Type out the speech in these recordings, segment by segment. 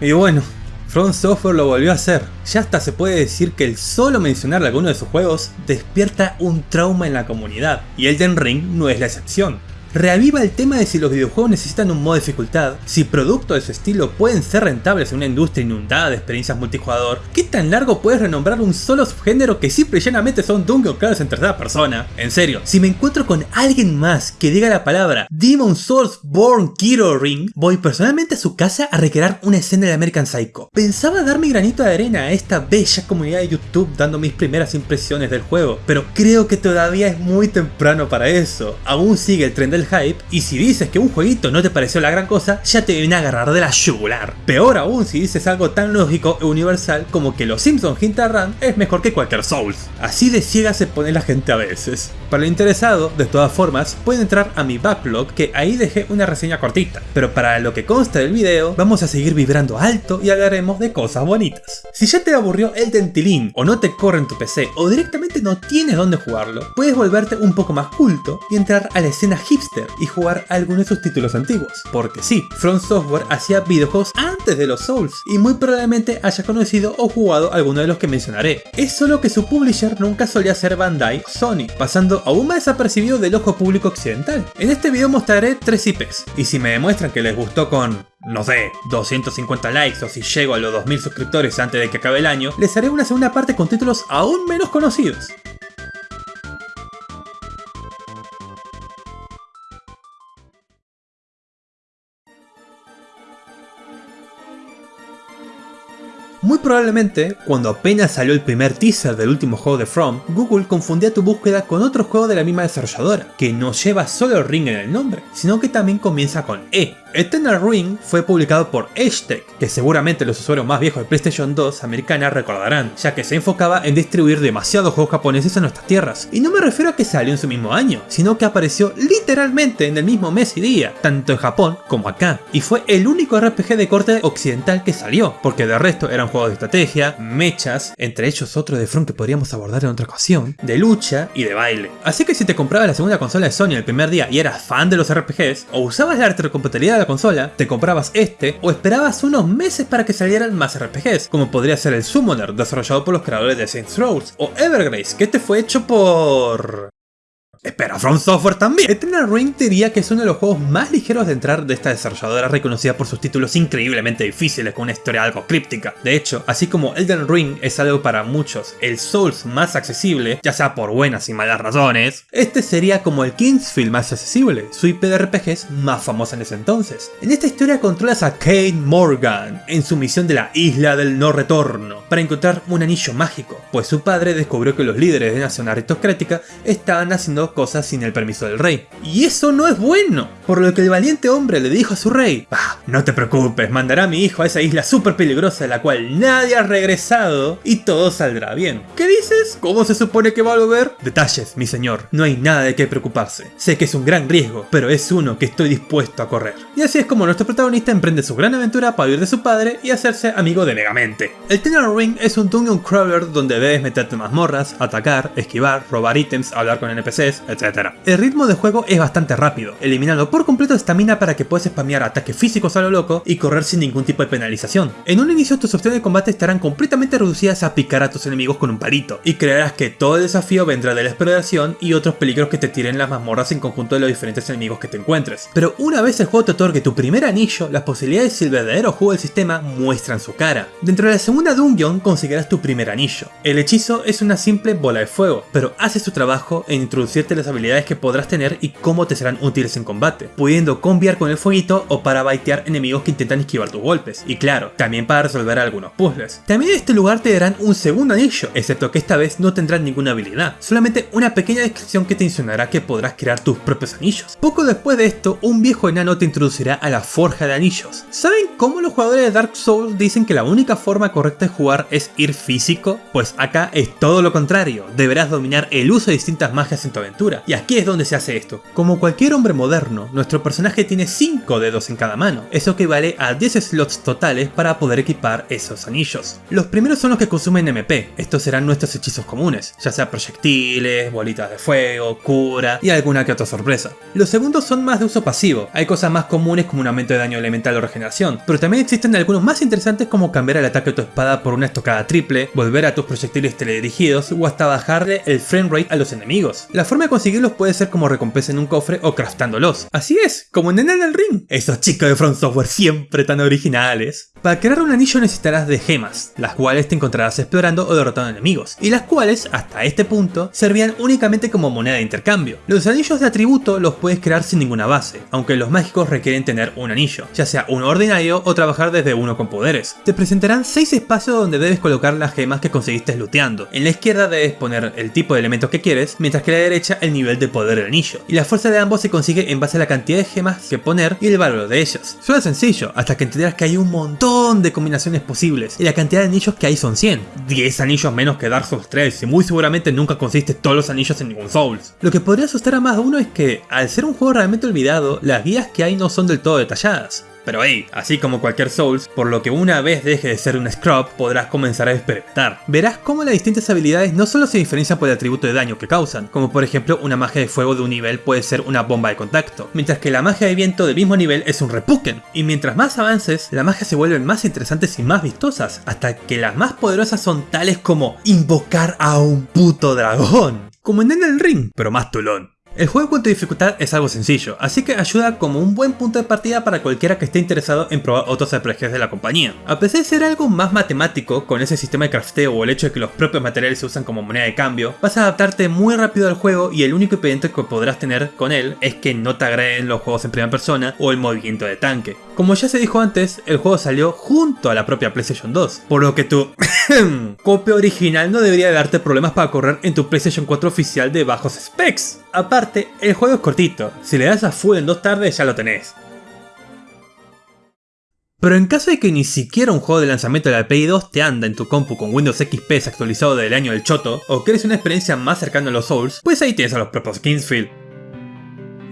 Y bueno, From Software lo volvió a hacer. Ya hasta se puede decir que el solo mencionar alguno de sus juegos despierta un trauma en la comunidad, y Elden Ring no es la excepción reaviva el tema de si los videojuegos necesitan un modo de dificultad, si productos de su estilo pueden ser rentables en una industria inundada de experiencias multijugador, qué tan largo puedes renombrar un solo subgénero que simple y llanamente son Dungeon Crawlers en tercera persona. En serio, si me encuentro con alguien más que diga la palabra Demon Souls Born Kiro Ring, voy personalmente a su casa a recrear una escena de American Psycho. Pensaba dar mi granito de arena a esta bella comunidad de YouTube dando mis primeras impresiones del juego, pero creo que todavía es muy temprano para eso. Aún sigue el tren del hype, y si dices que un jueguito no te pareció la gran cosa, ya te viene a agarrar de la yugular. Peor aún si dices algo tan lógico e universal como que los Simpsons Hint Run es mejor que cualquier Souls. Así de ciega se pone la gente a veces. Para el interesado, de todas formas, pueden entrar a mi backlog que ahí dejé una reseña cortita, pero para lo que consta del video, vamos a seguir vibrando alto y hablaremos de cosas bonitas. Si ya te aburrió el dentilín o no te corre en tu PC o directamente no tienes dónde jugarlo, puedes volverte un poco más culto y entrar a la escena hipster y jugar algunos de sus títulos antiguos. Porque sí, From Software hacía videojuegos antes de los Souls y muy probablemente haya conocido o jugado alguno de los que mencionaré. Es solo que su publisher nunca solía ser Bandai Sony, pasando aún más desapercibido del ojo público occidental. En este video mostraré tres IPs, y si me demuestran que les gustó con no sé, 250 likes o si llego a los 2000 suscriptores antes de que acabe el año, les haré una segunda parte con títulos aún menos conocidos. Muy probablemente, cuando apenas salió el primer teaser del último juego de From, Google confundía tu búsqueda con otro juego de la misma desarrolladora, que no lleva solo Ring en el nombre, sino que también comienza con E, Eternal Ring fue publicado por Tech, que seguramente los usuarios más viejos de PlayStation 2 americana recordarán, ya que se enfocaba en distribuir demasiados juegos japoneses en nuestras tierras. Y no me refiero a que salió en su mismo año, sino que apareció literalmente en el mismo mes y día, tanto en Japón como acá. Y fue el único RPG de corte occidental que salió, porque de resto eran juegos de estrategia, mechas, entre ellos otro de front que podríamos abordar en otra ocasión, de lucha y de baile. Así que si te comprabas la segunda consola de Sony el primer día y eras fan de los RPGs, o usabas la retrocompatibilidad la consola, te comprabas este o esperabas unos meses para que salieran más RPGs, como podría ser el Summoner, desarrollado por los creadores de Saints Row, o Evergrace, que este fue hecho por... Espera, From Software también. Eternal Ring diría que es uno de los juegos más ligeros de entrar de esta desarrolladora reconocida por sus títulos increíblemente difíciles con una historia algo críptica. De hecho, así como Elden Ring es algo para muchos el Souls más accesible, ya sea por buenas y malas razones, este sería como el Kingsfield más accesible, su IP de RPGs más famosa en ese entonces. En esta historia controlas a Kate Morgan en su misión de la Isla del No Retorno para encontrar un anillo mágico, pues su padre descubrió que los líderes de nación aristocrática estaban haciendo cosas sin el permiso del rey. Y eso no es bueno, por lo que el valiente hombre le dijo a su rey, ah, no te preocupes, mandará a mi hijo a esa isla súper peligrosa de la cual nadie ha regresado y todo saldrá bien. ¿Qué dices? ¿Cómo se supone que va a volver? Detalles, mi señor, no hay nada de qué preocuparse. Sé que es un gran riesgo, pero es uno que estoy dispuesto a correr. Y así es como nuestro protagonista emprende su gran aventura para huir de su padre y hacerse amigo de Megamente. El Tenor Ring es un dungeon crawler donde debes meterte mazmorras, atacar, esquivar, robar ítems, hablar con NPCs, etc. El ritmo de juego es bastante rápido, eliminando por completo estamina para que puedas spamear ataques físicos a lo loco y correr sin ningún tipo de penalización. En un inicio tus opciones de combate estarán completamente reducidas a picar a tus enemigos con un palito, y creerás que todo el desafío vendrá de la exploración y otros peligros que te tiren las mazmorras en conjunto de los diferentes enemigos que te encuentres. Pero una vez el juego te otorgue tu primer anillo, las posibilidades del verdadero juego del sistema muestran su cara. Dentro de la segunda dungeon conseguirás tu primer anillo. El hechizo es una simple bola de fuego, pero hace su trabajo en las habilidades que podrás tener y cómo te serán útiles en combate, pudiendo combiar con el fueguito o para baitear enemigos que intentan esquivar tus golpes, y claro, también para resolver algunos puzzles. También en este lugar te darán un segundo anillo, excepto que esta vez no tendrás ninguna habilidad, solamente una pequeña descripción que te insinuará que podrás crear tus propios anillos. Poco después de esto, un viejo enano te introducirá a la forja de anillos. ¿Saben cómo los jugadores de Dark Souls dicen que la única forma correcta de jugar es ir físico? Pues acá es todo lo contrario, deberás dominar el uso de distintas magias en tu aventura Y aquí es donde se hace esto. Como cualquier hombre moderno, nuestro personaje tiene 5 dedos en cada mano. Eso equivale a 10 slots totales para poder equipar esos anillos. Los primeros son los que consumen MP. Estos serán nuestros hechizos comunes, ya sea proyectiles, bolitas de fuego, cura y alguna que otra sorpresa. Los segundos son más de uso pasivo. Hay cosas más comunes como un aumento de daño elemental o regeneración, pero también existen algunos más interesantes como cambiar el ataque de tu espada por una estocada triple, volver a tus proyectiles teledirigidos o hasta bajarle el frame rate a los enemigos. La forma conseguirlos puede ser como recompensa en un cofre o craftándolos. Así es, como en el Ring. Esos chicos de Front Software siempre tan originales. Para crear un anillo necesitarás de gemas, las cuales te encontrarás explorando o derrotando enemigos, y las cuales, hasta este punto, servían únicamente como moneda de intercambio. Los anillos de atributo los puedes crear sin ninguna base, aunque los mágicos requieren tener un anillo, ya sea uno ordinario o trabajar desde uno con poderes. Te presentarán 6 espacios donde debes colocar las gemas que conseguiste looteando. En la izquierda debes poner el tipo de elementos que quieres, mientras que a la derecha el nivel de poder del anillo, y la fuerza de ambos se consigue en base a la cantidad de gemas que poner y el valor de ellas. Suena sencillo, hasta que entenderás que hay un montón de combinaciones posibles, y la cantidad de anillos que hay son 100. 10 anillos menos que Dark Souls 3, y muy seguramente nunca consiste todos los anillos en ningún Souls. Lo que podría asustar a más de uno es que, al ser un juego realmente olvidado, las guías que hay no son del todo detalladas. Pero hey, así como cualquier Souls, por lo que una vez deje de ser un Scrub, podrás comenzar a experimentar. Verás cómo las distintas habilidades no solo se diferencian por el atributo de daño que causan, como por ejemplo una magia de fuego de un nivel puede ser una bomba de contacto, mientras que la magia de viento del mismo nivel es un repuken. Y mientras más avances, las magias se vuelven más interesantes y más vistosas, hasta que las más poderosas son tales como invocar a un puto dragón. Como en el ring, pero más tulón. El juego en cuanto dificultad es algo sencillo, así que ayuda como un buen punto de partida para cualquiera que esté interesado en probar otros RPGs de la compañía. A pesar de ser algo más matemático, con ese sistema de crafteo o el hecho de que los propios materiales se usan como moneda de cambio, vas a adaptarte muy rápido al juego y el único impedimento que podrás tener con él es que no te agreden los juegos en primera persona o el movimiento de tanque. Como ya se dijo antes, el juego salió junto a la propia PlayStation 2, por lo que tu copia original no debería darte problemas para correr en tu PlayStation 4 oficial de bajos specs. Aparte, el juego es cortito, si le das a full en dos tardes ya lo tenés. Pero en caso de que ni siquiera un juego de lanzamiento de la Play 2 te anda en tu compu con Windows XP actualizado del año del choto, o quieres una experiencia más cercana a los Souls, pues ahí tienes a los propios Kingsfield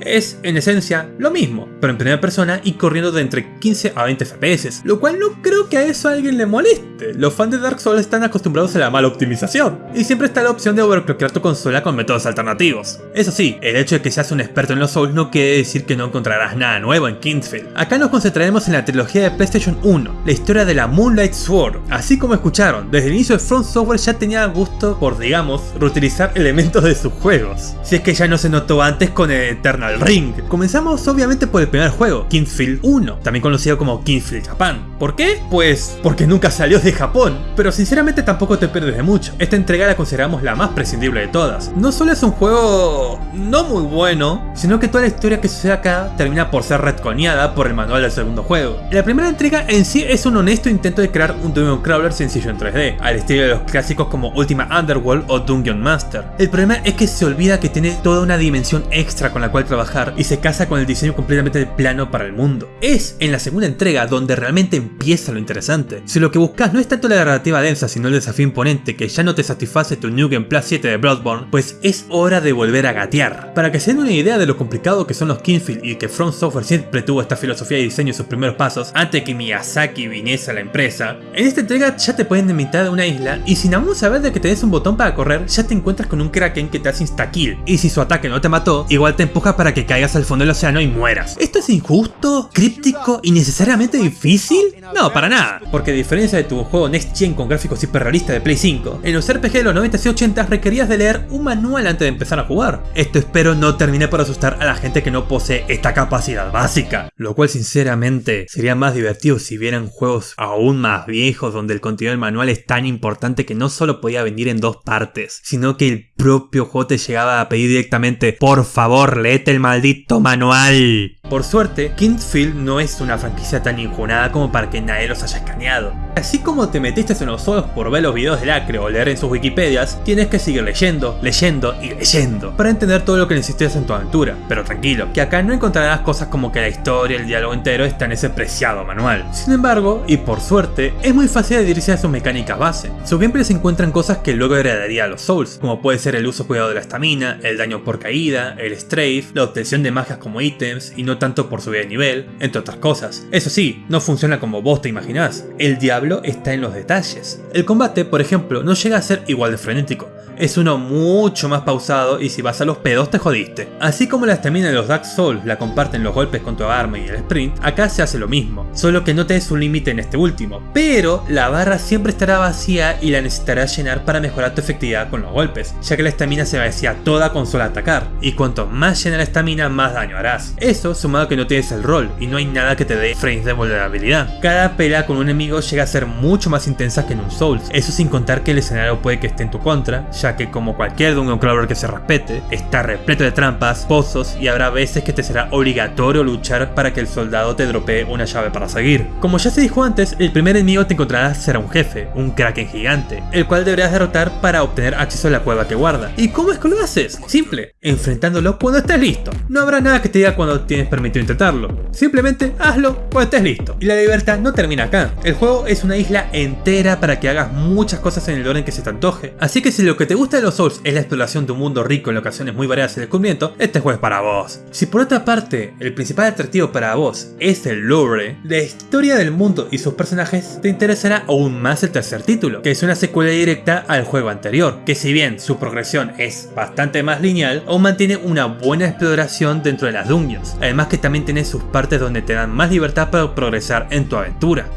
es en esencia lo mismo, pero en primera persona y corriendo de entre 15 a 20 FPS, lo cual no creo que a eso alguien le moleste. Los fans de Dark Souls están acostumbrados a la mala optimización, y siempre está la opción de overclockear tu consola con métodos alternativos. Eso sí, el hecho de que seas un experto en los Souls no quiere decir que no encontrarás nada nuevo en Kingsfield. Acá nos concentraremos en la trilogía de PlayStation 1, la historia de la Moonlight Sword. Así como escucharon, desde el inicio de Front Software ya tenía gusto por, digamos, reutilizar elementos de sus juegos. Si es que ya no se notó antes con el Eternal Ring. Comenzamos obviamente por el primer juego, Kingsfield 1, también conocido como Kingsfield Japan. ¿Por qué? Pues porque nunca salió de Japón, pero sinceramente tampoco te pierdes de mucho. Esta entrega la consideramos la más prescindible de todas. No solo es un juego no muy bueno, sino que toda la historia que sucede acá termina por ser retconeada por el manual del segundo juego. La primera entrega en sí es un honesto intento de crear un Dungeon Crawler sencillo en 3D, al estilo de los clásicos como Ultima Underworld o Dungeon Master. El problema es que se olvida que tiene toda una dimensión extra con la cual trabajar y se casa con el diseño completamente plano para el mundo. Es en la segunda entrega donde realmente empieza lo interesante. Si lo que buscas no es tanto la narrativa densa sino el desafío imponente que ya no te satisface tu New Game Plus 7 de Bloodborne, pues es hora de volver a gatear. Para que se den una idea de lo complicado que son los Kingfield y que Front Software siempre tuvo esta filosofía de diseño en sus primeros pasos antes que Miyazaki viniese a la empresa, en esta entrega ya te pueden de mitad de una isla y sin aún saber de que tenés un botón para correr ya te encuentras con un Kraken que te hace insta-kill y si su ataque no te mató, igual te empuja para que caigas al fondo del océano y mueras. ¿Esto es injusto, críptico y necesariamente difícil? No, para nada, porque a diferencia de tu juego Next Gen con gráficos hiperrealistas de Play 5, en los RPG de los 90 y 80 requerías de leer un manual antes de empezar a jugar. Esto espero no termine por asustar a la gente que no posee esta capacidad básica, lo cual sinceramente sería más divertido si vieran juegos aún más viejos donde el contenido del manual es tan importante que no solo podía venir en dos partes, sino que el propio juego te llegaba a pedir directamente por favor léete el maldito manual. Por suerte, Kingsfield no es una franquicia tan injunada como para que nadie los haya escaneado. Así como te metiste en los ojos por ver los videos de Lacre o leer en sus wikipedias, tienes que seguir leyendo, leyendo y leyendo para entender todo lo que necesitas en tu aventura. Pero tranquilo, que acá no encontrarás cosas como que la historia el diálogo entero está en ese preciado manual. Sin embargo, y por suerte, es muy fácil adherirse a sus mecánicas base. Sus gameplays se encuentran cosas que luego heredaría a los Souls, como puede ser el uso cuidado de la estamina, el daño por caída, el strafe, la obtención de magias como ítems y no tanto por subir de nivel, entre otras cosas. Eso sí, no funciona como vos te imaginás, el diablo está en los detalles. El combate, por ejemplo, no llega a ser igual de frenético, es uno mucho más pausado y si vas a los pedos te jodiste. Así como la estamina de los Dark Souls la comparten los golpes con tu arma y el sprint, acá se hace lo mismo, solo que no te des un límite en este último, pero la barra siempre estará vacía y la necesitarás llenar para mejorar tu efectividad con los golpes, ya que la estamina se vacía toda con solo atacar, y cuanto más llena la estamina más daño harás. Eso sumado a que no tienes el rol y no hay nada que te dé frames de vulnerabilidad. Cada pelea con un enemigo llega a ser mucho más intensa que en un Souls, eso sin contar que el escenario puede que esté en tu contra, ya que como cualquier Dungeon Crawler que se respete, está repleto de trampas, pozos y habrá veces que te será obligatorio luchar para que el soldado te dropee una llave para seguir. Como ya se dijo antes, el primer enemigo que encontrarás será un jefe, un kraken gigante, el cual deberás derrotar para obtener acceso a la cueva que guarda. ¿Y cómo es que lo haces? Simple, enfrentándolo cuando estés listo. No habrá nada que te diga cuando tienes permitido intentarlo. Simplemente hazlo cuando estés listo. Y la libertad no termina acá. El juego es una isla entera para que hagas muchas cosas en el orden que se te antoje. Así que si lo que te gusta de los Souls es la exploración de un mundo rico en locaciones muy variadas y descubrimiento, este juego es para vos. Si por otra parte, el principal atractivo para vos es el lore, la historia del mundo y sus personajes, te interesará aún más el tercer título, que es una secuela directa al juego anterior, que si bien su progresión es bastante más lineal, aún mantiene una buena exploración dentro de las dungeons, además que también tiene sus partes donde te dan más libertad para progresar en tu aventura.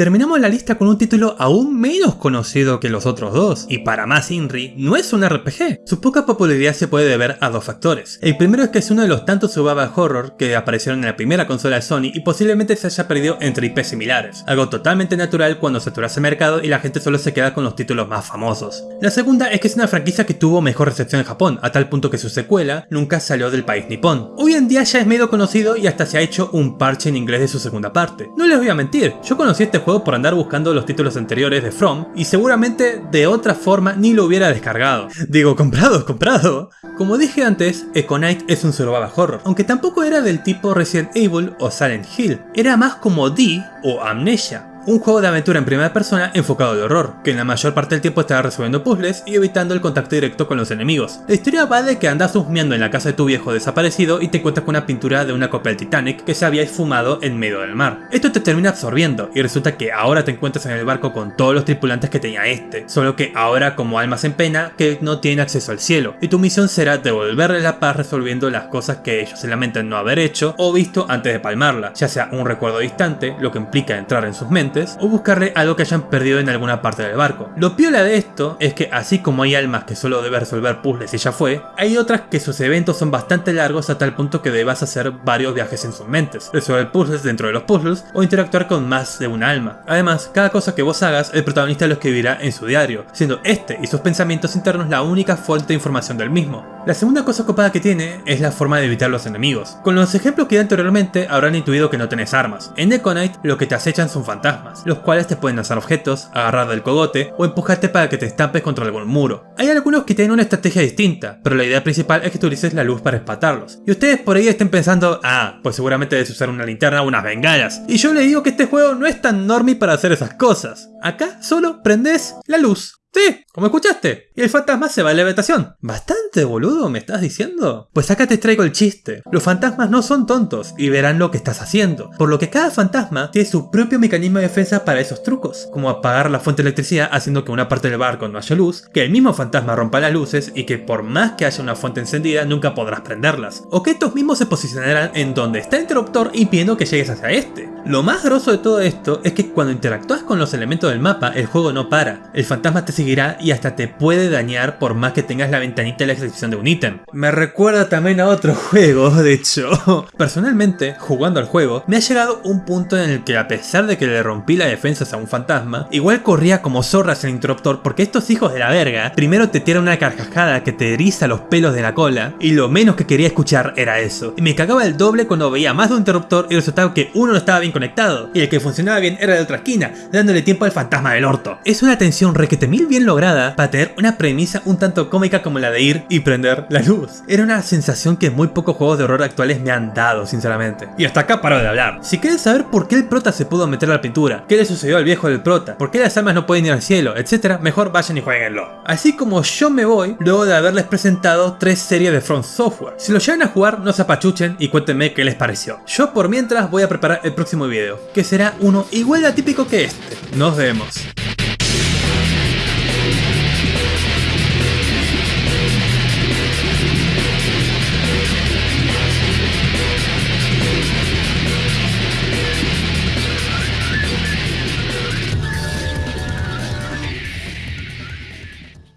Terminamos la lista con un título aún menos conocido que los otros dos, y para más Inri, no es un RPG. Su poca popularidad se puede deber a dos factores. El primero es que es uno de los tantos survival horror que aparecieron en la primera consola de Sony y posiblemente se haya perdido entre IP similares, algo totalmente natural cuando saturase el mercado y la gente solo se queda con los títulos más famosos. La segunda es que es una franquicia que tuvo mejor recepción en Japón, a tal punto que su secuela nunca salió del país nipón. Hoy en día ya es medio conocido y hasta se ha hecho un parche en inglés de su segunda parte. No les voy a mentir, yo conocí este juego por andar buscando los títulos anteriores de From y seguramente de otra forma ni lo hubiera descargado. Digo, comprado, comprado. Como dije antes, Econite es un survival horror, aunque tampoco era del tipo Resident Evil o Silent Hill, era más como D o Amnesia, un juego de aventura en primera persona enfocado al horror, que en la mayor parte del tiempo estará resolviendo puzzles y evitando el contacto directo con los enemigos. La historia va de que andas husmeando en la casa de tu viejo desaparecido y te encuentras con una pintura de una copia del Titanic que se había esfumado en medio del mar. Esto te termina absorbiendo y resulta que ahora te encuentras en el barco con todos los tripulantes que tenía este, solo que ahora como almas en pena que no tienen acceso al cielo, y tu misión será devolverle la paz resolviendo las cosas que ellos se lamentan no haber hecho o visto antes de palmarla, ya sea un recuerdo distante, lo que implica entrar en sus mentes, o buscarle algo que hayan perdido en alguna parte del barco. Lo piola de esto es que así como hay almas que solo debe resolver puzzles y ya fue, hay otras que sus eventos son bastante largos a tal punto que debas hacer varios viajes en sus mentes, resolver puzzles dentro de los puzzles o interactuar con más de un alma. Además, cada cosa que vos hagas, el protagonista lo escribirá en su diario, siendo este y sus pensamientos internos la única fuente de información del mismo. La segunda cosa copada que tiene es la forma de evitar los enemigos. Con los ejemplos que di anteriormente habrán intuido que no tenés armas. En Econite lo que te acechan son fantasmas, los cuales te pueden lanzar objetos, agarrar del cogote o empujarte para que te estampes contra algún muro. Hay algunos que tienen una estrategia distinta, pero la idea principal es que utilices la luz para espatarlos. Y ustedes por ahí estén pensando, ah, pues seguramente debes usar una linterna o unas bengalas. Y yo les digo que este juego no es tan normie para hacer esas cosas. Acá solo prendes la luz. Sí, como escuchaste. Y el fantasma se va a la habitación. ¿Bastante boludo me estás diciendo? Pues acá te traigo el chiste. Los fantasmas no son tontos y verán lo que estás haciendo. Por lo que cada fantasma tiene su propio mecanismo de defensa para esos trucos. Como apagar la fuente de electricidad haciendo que una parte del barco no haya luz, que el mismo fantasma rompa las luces y que por más que haya una fuente encendida nunca podrás prenderlas. O que estos mismos se posicionarán en donde está el interruptor impidiendo que llegues hacia este. Lo más grosso de todo esto es que cuando interactúas con los elementos del mapa el juego no para. El fantasma te seguirá y hasta te puede dañar por más que tengas la ventanita de la excepción de un ítem. Me recuerda también a otro juego, de hecho. Personalmente, jugando al juego, me ha llegado un punto en el que a pesar de que le rompí las defensas a un fantasma, igual corría como zorras el interruptor porque estos hijos de la verga primero te tiran una carcajada que te eriza los pelos de la cola y lo menos que quería escuchar era eso. Y me cagaba el doble cuando veía más de un interruptor y resultaba que uno no estaba bien conectado y el que funcionaba bien era de otra esquina, dándole tiempo al fantasma del orto. Es una tensión requete mil bien lograda para tener una premisa un tanto cómica como la de ir y prender la luz. Era una sensación que muy pocos juegos de horror actuales me han dado, sinceramente. Y hasta acá paro de hablar. Si quieres saber por qué el prota se pudo meter a la pintura, qué le sucedió al viejo del prota, por qué las almas no pueden ir al cielo, etc., mejor vayan y jueguenlo. Así como yo me voy luego de haberles presentado tres series de Front Software. Si lo llegan a jugar, no se apachuchen y cuéntenme qué les pareció. Yo por mientras voy a preparar el próximo video, que será uno igual de atípico que este. Nos vemos.